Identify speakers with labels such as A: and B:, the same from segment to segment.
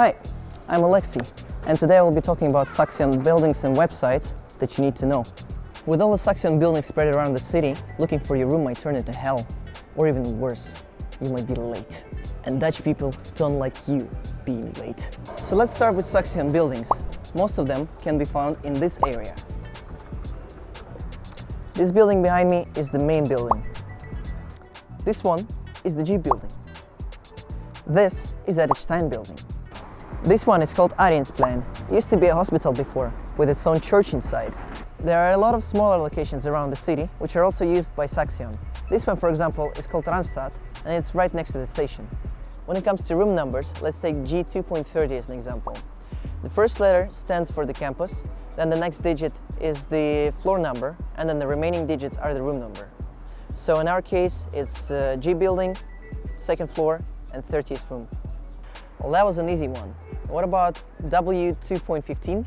A: Hi, I'm Alexei, and today I will be talking about Saxion buildings and websites that you need to know. With all the Saxion buildings spread around the city, looking for your room might turn into hell. Or even worse, you might be late. And Dutch people don't like you being late. So let's start with Saxion buildings. Most of them can be found in this area. This building behind me is the main building. This one is the G building. This is Edith Stein building. This one is called Ariensplein. It used to be a hospital before, with its own church inside. There are a lot of smaller locations around the city, which are also used by Saxion. This one, for example, is called Randstad, and it's right next to the station. When it comes to room numbers, let's take G2.30 as an example. The first letter stands for the campus, then the next digit is the floor number, and then the remaining digits are the room number. So in our case, it's uh, G building, second floor, and 30th room. Well, that was an easy one. What about W2.15?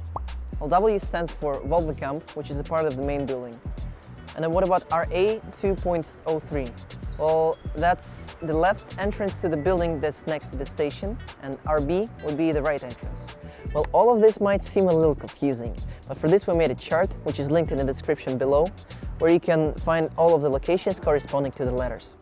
A: Well, W stands for Wolvenkamp, which is a part of the main building. And then what about RA 2.03? Well, that's the left entrance to the building that's next to the station, and RB would be the right entrance. Well, all of this might seem a little confusing, but for this we made a chart, which is linked in the description below, where you can find all of the locations corresponding to the letters.